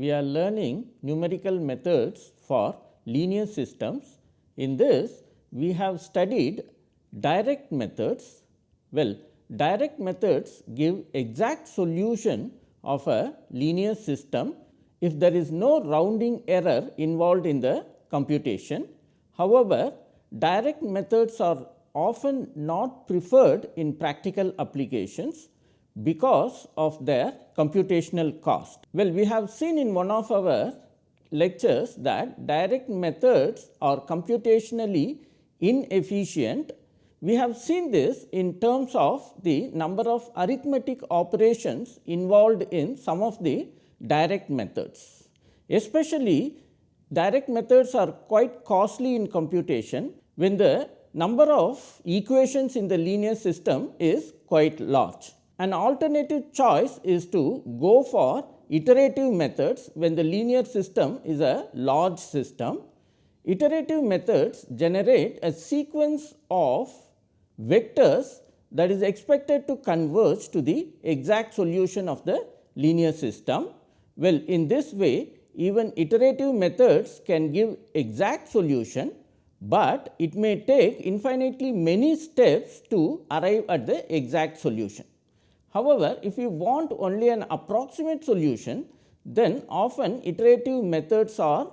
We are learning numerical methods for linear systems. In this, we have studied direct methods. Well, direct methods give exact solution of a linear system if there is no rounding error involved in the computation. However, direct methods are often not preferred in practical applications because of their computational cost. Well, we have seen in one of our lectures that direct methods are computationally inefficient. We have seen this in terms of the number of arithmetic operations involved in some of the direct methods. Especially direct methods are quite costly in computation when the number of equations in the linear system is quite large. An alternative choice is to go for iterative methods when the linear system is a large system. Iterative methods generate a sequence of vectors that is expected to converge to the exact solution of the linear system. Well, in this way even iterative methods can give exact solution, but it may take infinitely many steps to arrive at the exact solution. However, if you want only an approximate solution, then often iterative methods are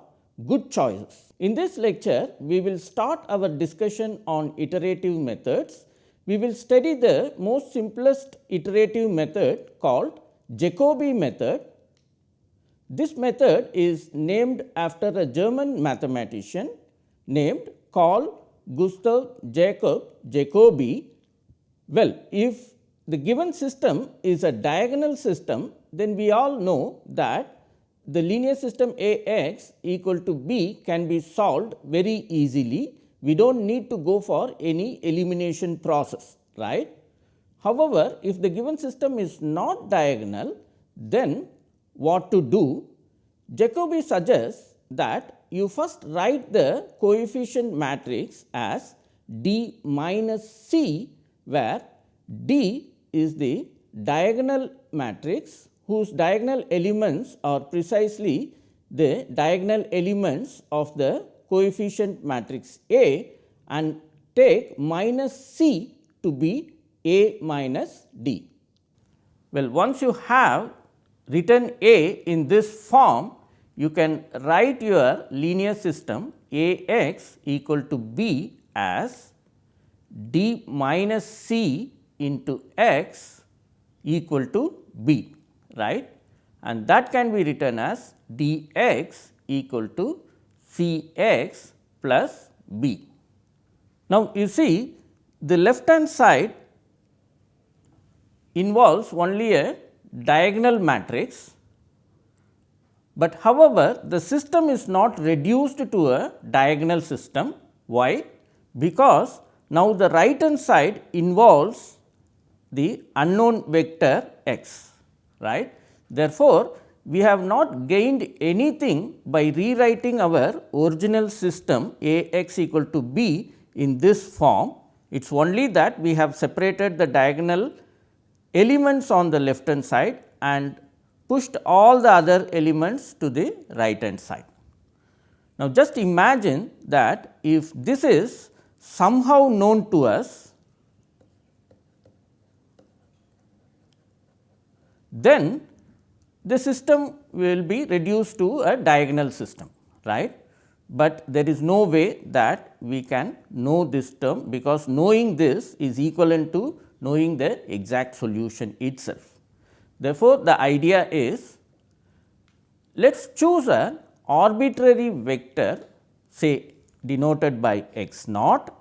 good choices. In this lecture, we will start our discussion on iterative methods. We will study the most simplest iterative method called Jacobi method. This method is named after a German mathematician named Carl Gustav Jacob Jacobi. Well, if the given system is a diagonal system, then we all know that the linear system A x equal to b can be solved very easily. We do not need to go for any elimination process, right. However, if the given system is not diagonal, then what to do? Jacobi suggests that you first write the coefficient matrix as D minus C, where D is the diagonal matrix whose diagonal elements are precisely the diagonal elements of the coefficient matrix A and take minus C to be A minus D. Well, once you have written A in this form, you can write your linear system A x equal to B as D minus C into x equal to b right and that can be written as dx equal to cx plus b. Now, you see the left hand side involves only a diagonal matrix, but however, the system is not reduced to a diagonal system. Why? Because now the right hand side involves the unknown vector x right. Therefore, we have not gained anything by rewriting our original system A x equal to b in this form. It is only that we have separated the diagonal elements on the left hand side and pushed all the other elements to the right hand side. Now, just imagine that if this is somehow known to us then the system will be reduced to a diagonal system right. But there is no way that we can know this term because knowing this is equivalent to knowing the exact solution itself. Therefore, the idea is let us choose an arbitrary vector say denoted by x naught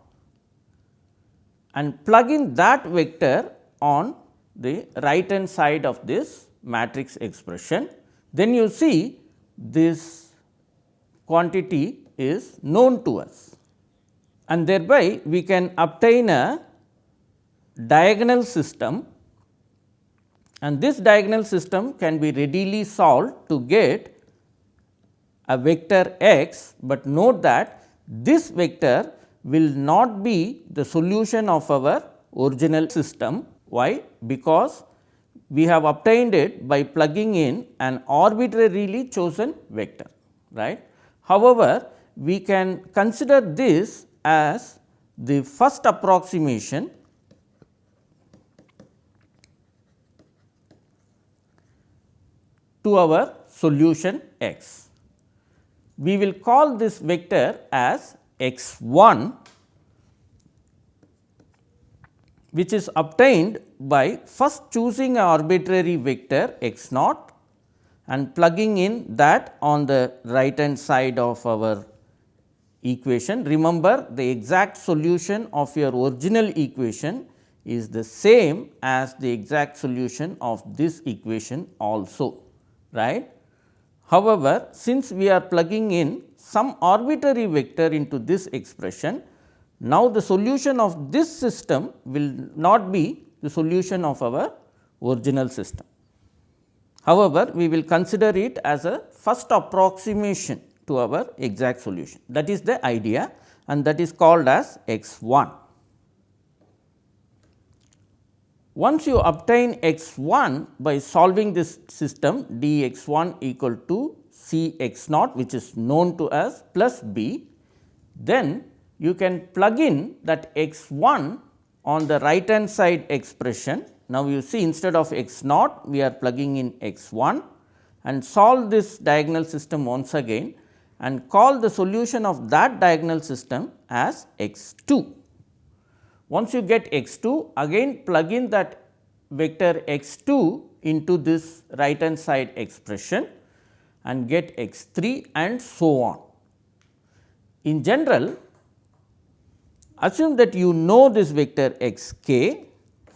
and plug in that vector on the right hand side of this matrix expression. Then you see this quantity is known to us. And thereby we can obtain a diagonal system. And this diagonal system can be readily solved to get a vector x, but note that this vector will not be the solution of our original system why? Because we have obtained it by plugging in an arbitrarily chosen vector right. However, we can consider this as the first approximation to our solution x. We will call this vector as x 1 which is obtained by first choosing an arbitrary vector x naught and plugging in that on the right hand side of our equation. Remember the exact solution of your original equation is the same as the exact solution of this equation also right. However, since we are plugging in some arbitrary vector into this expression, now the solution of this system will not be the solution of our original system. However, we will consider it as a first approximation to our exact solution that is the idea and that is called as x 1. Once you obtain x 1 by solving this system d x 1 equal to c x naught which is known to us plus b, then you can plug in that x 1 on the right hand side expression. Now, you see instead of x naught we are plugging in x 1 and solve this diagonal system once again and call the solution of that diagonal system as x 2. Once you get x 2 again plug in that vector x 2 into this right hand side expression and get x 3 and so on. In general assume that you know this vector x k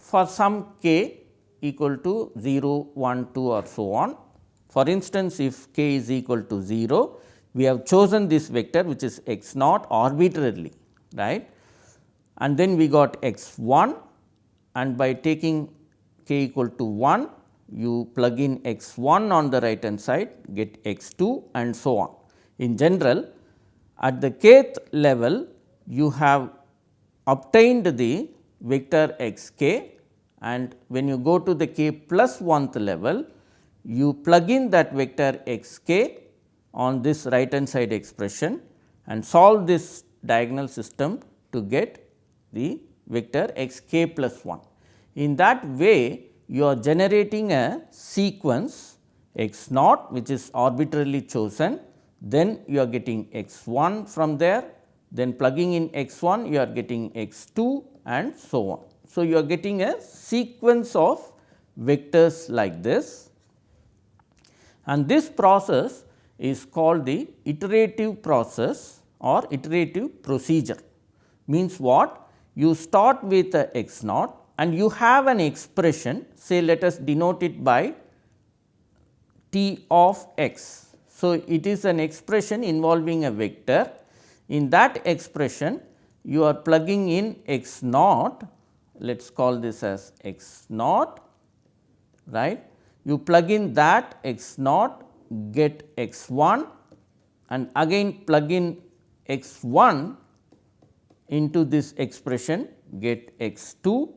for some k equal to 0, 1, 2 or so on. For instance, if k is equal to 0, we have chosen this vector which is x naught arbitrarily right and then we got x 1 and by taking k equal to 1 you plug in x 1 on the right hand side get x 2 and so on. In general at the kth level you have obtained the vector x k and when you go to the k plus 1th level you plug in that vector x k on this right hand side expression and solve this diagonal system to get the vector x k plus 1. In that way you are generating a sequence x naught which is arbitrarily chosen, then you are getting x 1 from there, then plugging in x 1 you are getting x 2 and so on. So, you are getting a sequence of vectors like this and this process is called the iterative process or iterative procedure. Means what? You start with a x naught and you have an expression say let us denote it by t of x. So, it is an expression involving a vector. In that expression you are plugging in x naught, let us call this as x naught, right. You plug in that x naught get x 1 and again plug in x 1 into this expression get x 2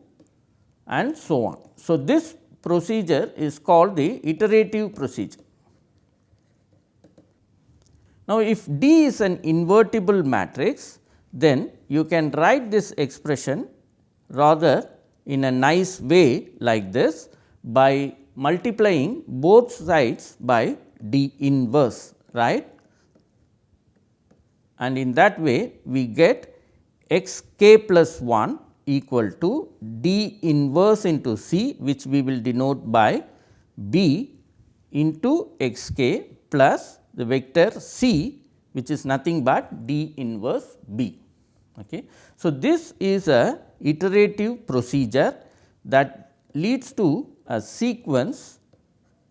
and so on. So, this procedure is called the iterative procedure. Now, if D is an invertible matrix, then you can write this expression rather in a nice way like this by multiplying both sides by D inverse right? And in that way we get x k plus 1 equal to D inverse into C which we will denote by B into x k plus the vector C which is nothing but D inverse B. Okay. So, this is a iterative procedure that leads to a sequence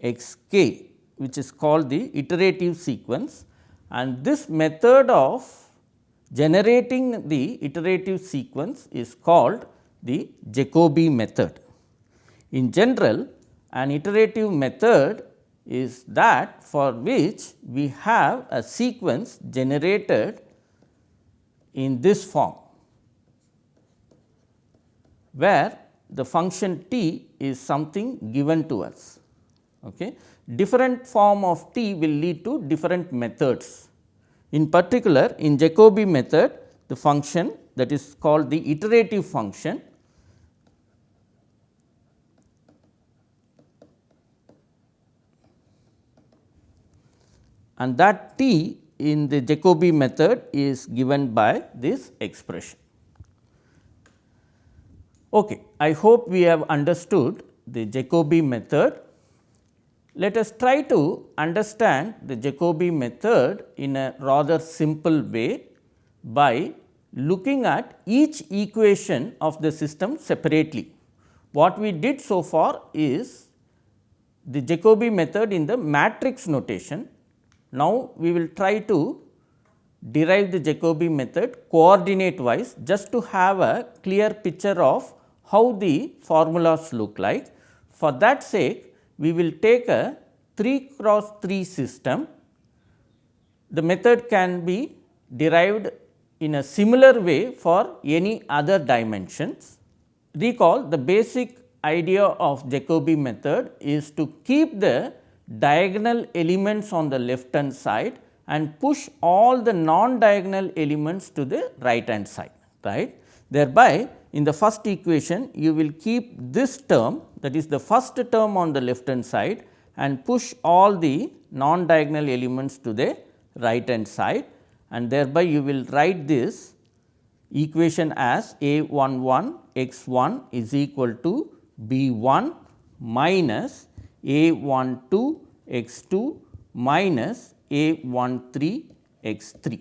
x k which is called the iterative sequence and this method of generating the iterative sequence is called the Jacobi method. In general an iterative method is that for which we have a sequence generated in this form, where the function t is something given to us. Okay. Different form of t will lead to different methods. In particular, in Jacobi method, the function that is called the iterative function and that t in the Jacobi method is given by this expression. Okay. I hope we have understood the Jacobi method. Let us try to understand the Jacobi method in a rather simple way by looking at each equation of the system separately. What we did so far is the Jacobi method in the matrix notation. Now, we will try to derive the Jacobi method coordinate wise just to have a clear picture of how the formulas look like. For that sake, we will take a 3 cross 3 system. The method can be derived in a similar way for any other dimensions. Recall the basic idea of Jacobi method is to keep the diagonal elements on the left hand side and push all the non diagonal elements to the right hand side right. Thereby in the first equation you will keep this term that is the first term on the left hand side and push all the non diagonal elements to the right hand side and thereby you will write this equation as a 1 1 x 1 is equal to b 1 minus a 1 2 x 2 minus a 1 3 x 3.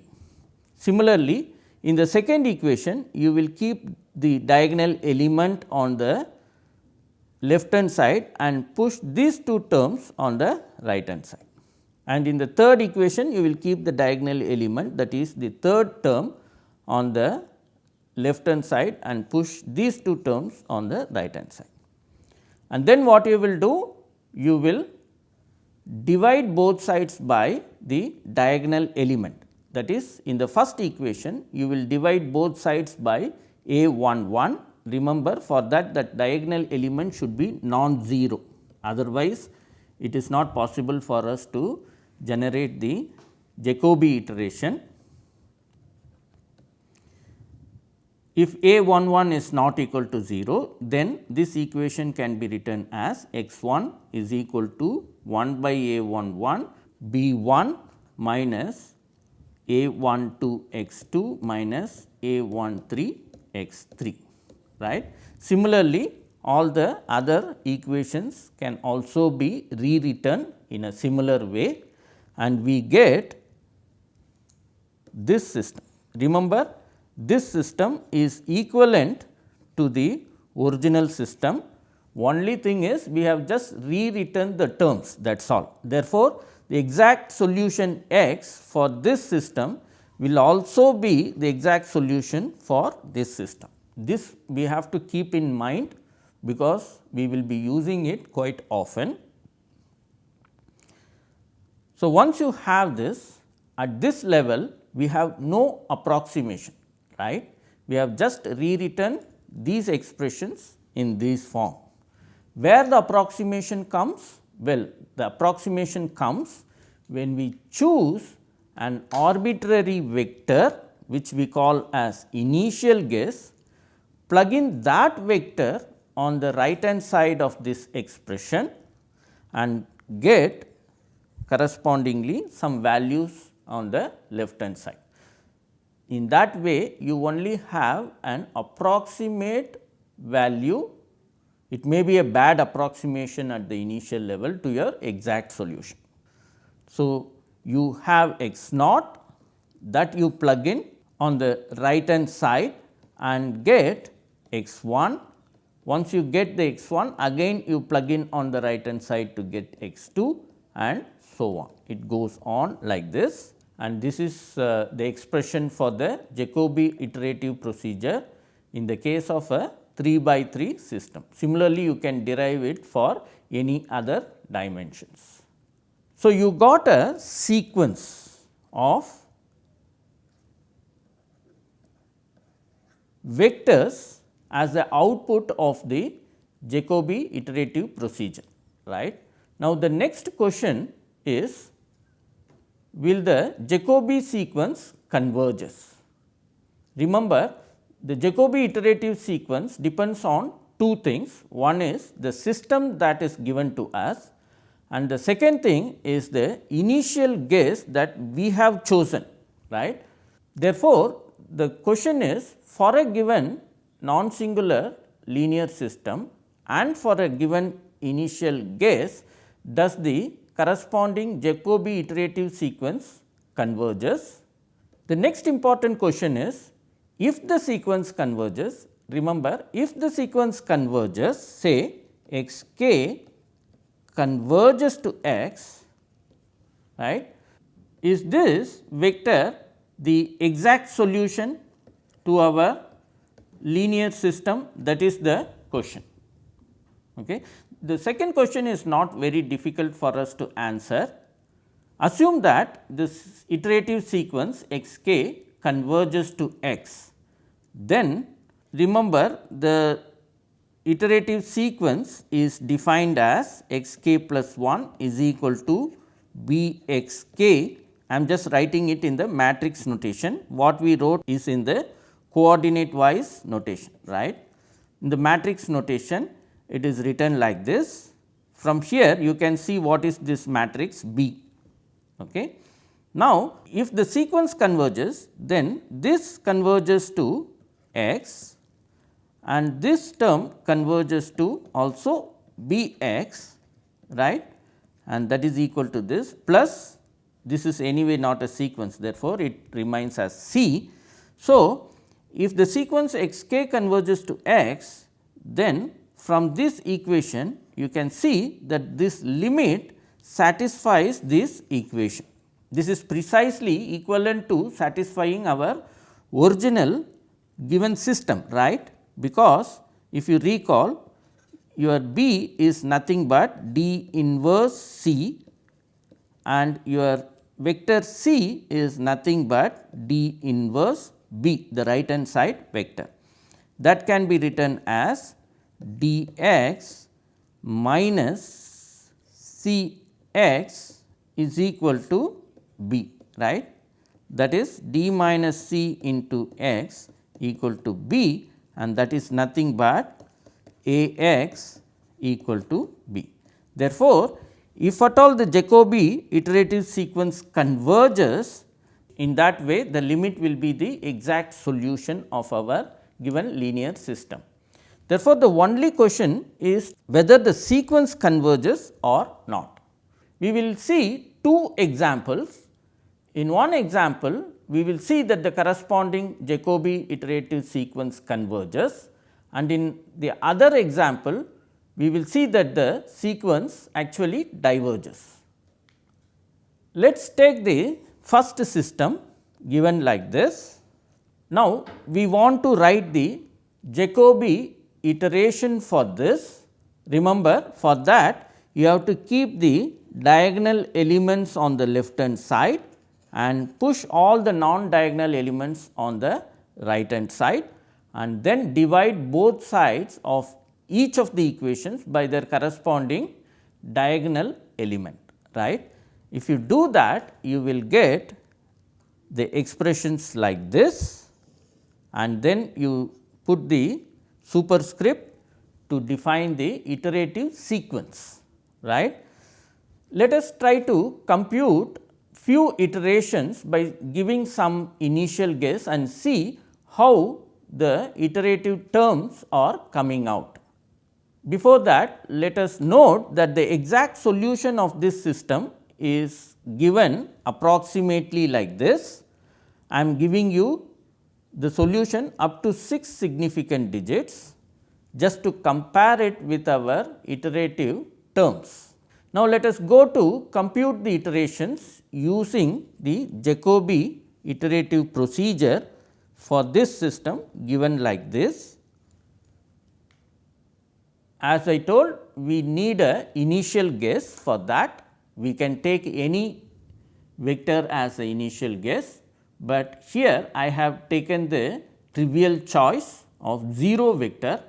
Similarly, in the second equation you will keep the diagonal element on the left hand side and push these two terms on the right hand side. And in the third equation you will keep the diagonal element that is the third term on the left hand side and push these two terms on the right hand side. And then what you will do? You will divide both sides by the diagonal element. That is in the first equation you will divide both sides by a 1 1 remember for that that diagonal element should be non-zero. Otherwise it is not possible for us to generate the Jacobi iteration. If a 1 1 is not equal to 0 then this equation can be written as x 1 is equal to 1 by a 1 1 b 1 minus a 1 2 x 2 minus a 1 3 x 3 right. Similarly, all the other equations can also be rewritten in a similar way and we get this system. Remember this system is equivalent to the original system only thing is we have just rewritten the terms that is all. Therefore, the exact solution x for this system will also be the exact solution for this system. This we have to keep in mind because we will be using it quite often. So, once you have this at this level we have no approximation right. We have just rewritten these expressions in this form. Where the approximation comes? Well, the approximation comes when we choose an arbitrary vector which we call as initial guess, plug in that vector on the right hand side of this expression and get correspondingly some values on the left hand side. In that way you only have an approximate value, it may be a bad approximation at the initial level to your exact solution. So, you have x naught that you plug in on the right hand side and get x 1. Once you get the x 1 again you plug in on the right hand side to get x 2 and so on. It goes on like this and this is uh, the expression for the Jacobi iterative procedure in the case of a 3 by 3 system. Similarly, you can derive it for any other dimensions. So, you got a sequence of vectors as the output of the Jacobi iterative procedure right. Now, the next question is will the Jacobi sequence converges. Remember the Jacobi iterative sequence depends on two things. One is the system that is given to us and the second thing is the initial guess that we have chosen right. Therefore, the question is for a given non singular linear system and for a given initial guess does the corresponding Jacobi iterative sequence converges. The next important question is if the sequence converges remember if the sequence converges say x k converges to x right is this vector the exact solution to our linear system that is the question. Okay. The second question is not very difficult for us to answer. Assume that this iterative sequence x k converges to x, then remember the iterative sequence is defined as x k plus 1 is equal to b x k. I am just writing it in the matrix notation. What we wrote is in the coordinate wise notation right. In the matrix notation it is written like this. From here you can see what is this matrix B. Okay. Now, if the sequence converges then this converges to x and this term converges to also B x right and that is equal to this plus this is anyway not a sequence therefore, it remains as C. So, if the sequence x k converges to x, then from this equation you can see that this limit satisfies this equation. This is precisely equivalent to satisfying our original given system right, because if you recall your B is nothing but D inverse C and your vector C is nothing but D inverse B the right hand side vector. That can be written as d x minus C x is equal to B right. That is d minus C into x equal to B and that is nothing but A x equal to B. Therefore, if at all the Jacobi iterative sequence converges in that way the limit will be the exact solution of our given linear system. Therefore, the only question is whether the sequence converges or not. We will see two examples. In one example, we will see that the corresponding Jacobi iterative sequence converges and in the other example, we will see that the sequence actually diverges. Let us take the first system given like this. Now, we want to write the Jacobi iteration for this. Remember for that you have to keep the diagonal elements on the left hand side and push all the non diagonal elements on the right hand side and then divide both sides of each of the equations by their corresponding diagonal element right. If you do that, you will get the expressions like this and then you put the superscript to define the iterative sequence, right. Let us try to compute few iterations by giving some initial guess and see how the iterative terms are coming out. Before that, let us note that the exact solution of this system is given approximately like this. I am giving you the solution up to 6 significant digits just to compare it with our iterative terms. Now, let us go to compute the iterations using the Jacobi iterative procedure for this system given like this. As I told we need a initial guess for that we can take any vector as a initial guess, but here I have taken the trivial choice of 0 vector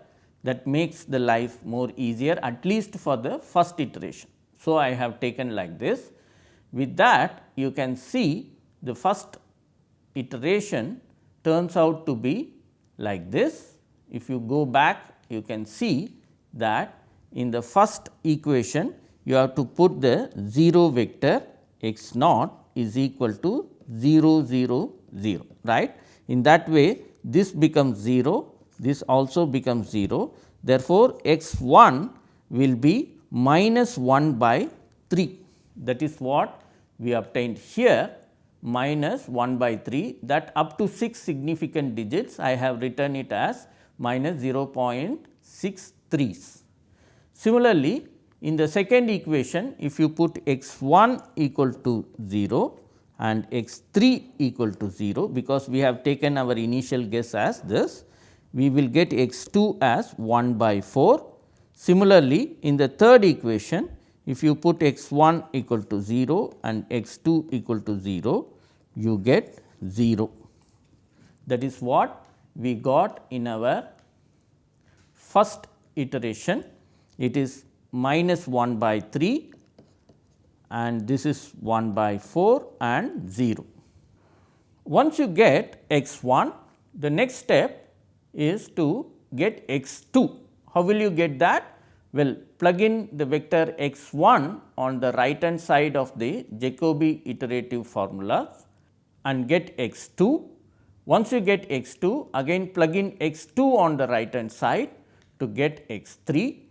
that makes the life more easier at least for the first iteration. So, I have taken like this. With that you can see the first iteration turns out to be like this. If you go back you can see that in the first equation you have to put the 0 vector x naught is equal to 0 0 0 right. In that way this becomes 0 this also becomes 0. Therefore, x 1 will be minus 1 by 3 that is what we obtained here minus 1 by 3 that up to 6 significant digits I have written it as minus 0.63. Similarly, in the second equation if you put x 1 equal to 0 and x 3 equal to 0 because we have taken our initial guess as this we will get x 2 as 1 by 4. Similarly, in the third equation if you put x 1 equal to 0 and x 2 equal to 0 you get 0. That is what we got in our first iteration it is minus 1 by 3 and this is 1 by 4 and 0. Once you get x 1 the next step is to get x 2. How will you get that? Well, plug in the vector x 1 on the right hand side of the Jacobi iterative formula and get x 2. Once you get x 2, again plug in x 2 on the right hand side to get x 3.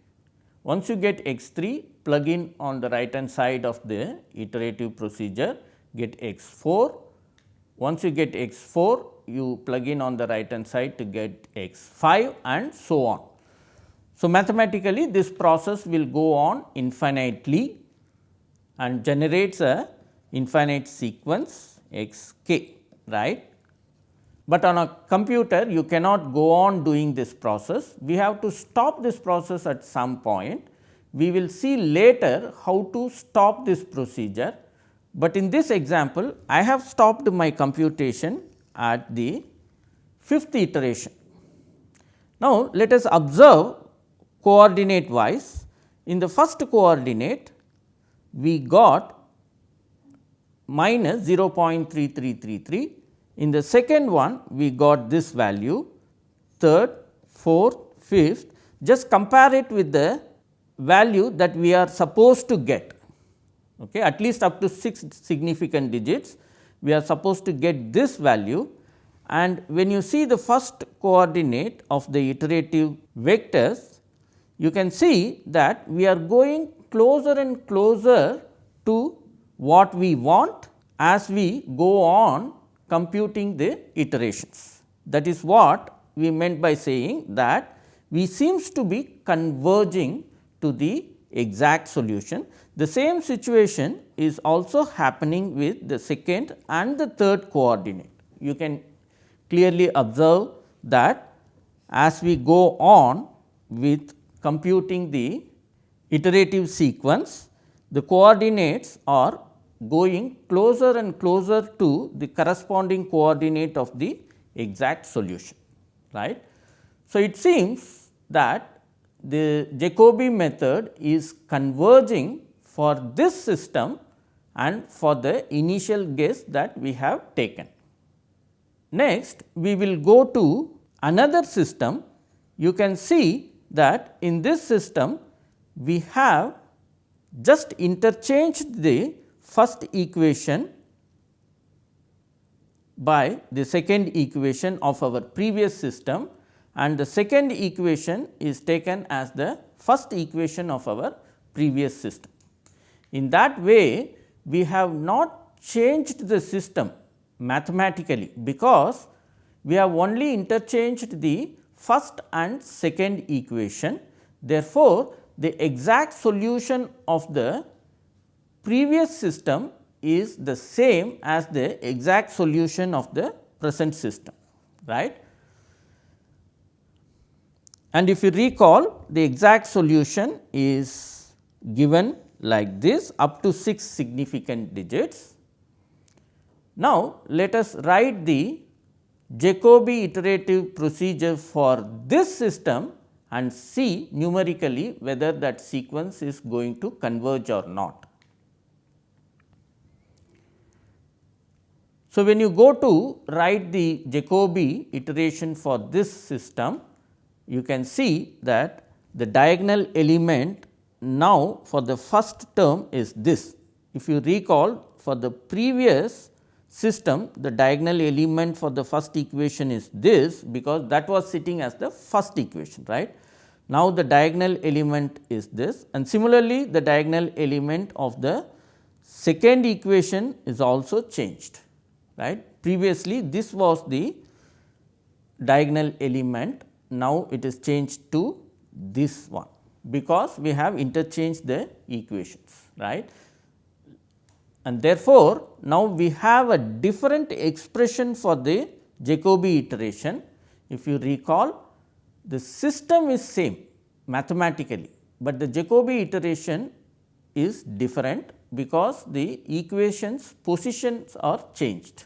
Once you get x 3, plug in on the right hand side of the iterative procedure, get x 4. Once you get x 4, you plug in on the right hand side to get x 5 and so on. So, mathematically this process will go on infinitely and generates a infinite sequence x k right. But on a computer you cannot go on doing this process, we have to stop this process at some point. We will see later how to stop this procedure, but in this example I have stopped my computation at the fifth iteration. Now, let us observe coordinate wise. In the first coordinate, we got minus 0.3333. In the second one, we got this value, third, fourth, fifth. Just compare it with the value that we are supposed to get, okay, at least up to 6 significant digits we are supposed to get this value and when you see the first coordinate of the iterative vectors, you can see that we are going closer and closer to what we want as we go on computing the iterations. That is what we meant by saying that we seems to be converging to the exact solution. The same situation is also happening with the second and the third coordinate. You can clearly observe that as we go on with computing the iterative sequence, the coordinates are going closer and closer to the corresponding coordinate of the exact solution. right? So, it seems that the Jacobi method is converging for this system and for the initial guess that we have taken. Next, we will go to another system. You can see that in this system, we have just interchanged the first equation by the second equation of our previous system and the second equation is taken as the first equation of our previous system. In that way, we have not changed the system mathematically, because we have only interchanged the first and second equation. Therefore, the exact solution of the previous system is the same as the exact solution of the present system right. And if you recall the exact solution is given like this up to 6 significant digits. Now, let us write the Jacobi iterative procedure for this system and see numerically whether that sequence is going to converge or not. So, when you go to write the Jacobi iteration for this system, you can see that the diagonal element now for the first term is this. If you recall for the previous system the diagonal element for the first equation is this because that was sitting as the first equation right. Now, the diagonal element is this and similarly the diagonal element of the second equation is also changed right. Previously this was the diagonal element now it is changed to this one because we have interchanged the equations right. And therefore, now we have a different expression for the Jacobi iteration. If you recall the system is same mathematically, but the Jacobi iteration is different because the equations positions are changed.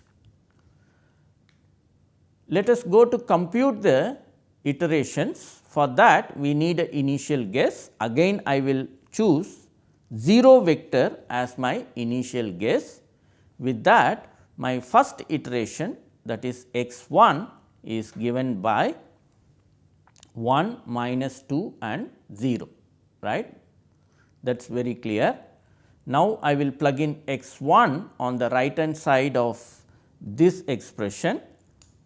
Let us go to compute the iterations for that we need an initial guess again I will choose 0 vector as my initial guess. With that my first iteration that is x 1 is given by 1 minus 2 and 0 right that is very clear. Now, I will plug in x 1 on the right hand side of this expression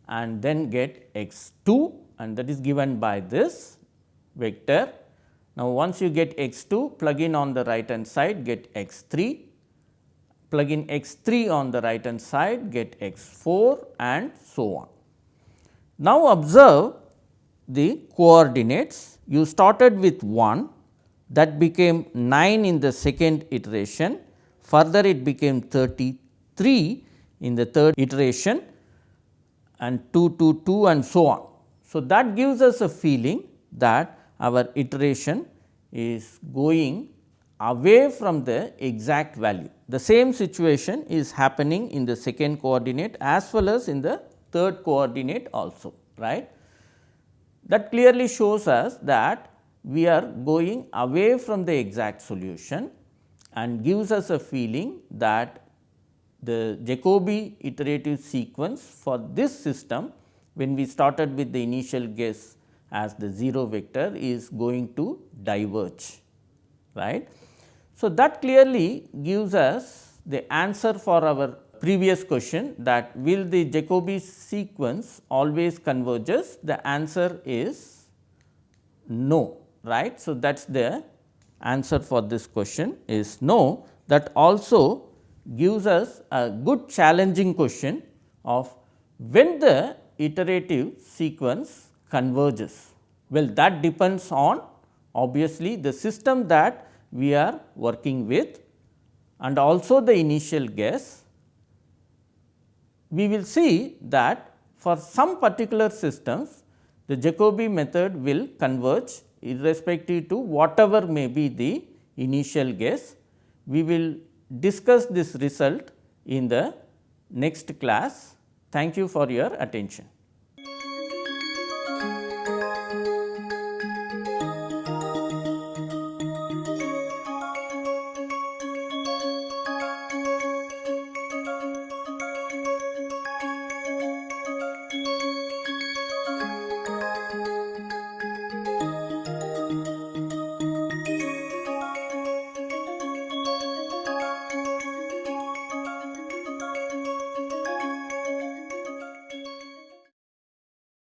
and then get x 2 and that is given by this vector. Now, once you get x 2 plug in on the right hand side get x 3, plug in x 3 on the right hand side get x 4 and so on. Now, observe the coordinates you started with 1 that became 9 in the second iteration further it became 33 in the third iteration and 2 2 2 and so on. So, that gives us a feeling that our iteration is going away from the exact value. The same situation is happening in the second coordinate as well as in the third coordinate also right. That clearly shows us that we are going away from the exact solution and gives us a feeling that the Jacobi iterative sequence for this system when we started with the initial guess as the 0 vector is going to diverge right. So, that clearly gives us the answer for our previous question that will the Jacobi sequence always converges the answer is no right. So, that is the answer for this question is no that also gives us a good challenging question of when the iterative sequence converges? Well, that depends on obviously the system that we are working with and also the initial guess. We will see that for some particular systems the Jacobi method will converge irrespective to whatever may be the initial guess. We will discuss this result in the next class. Thank you for your attention.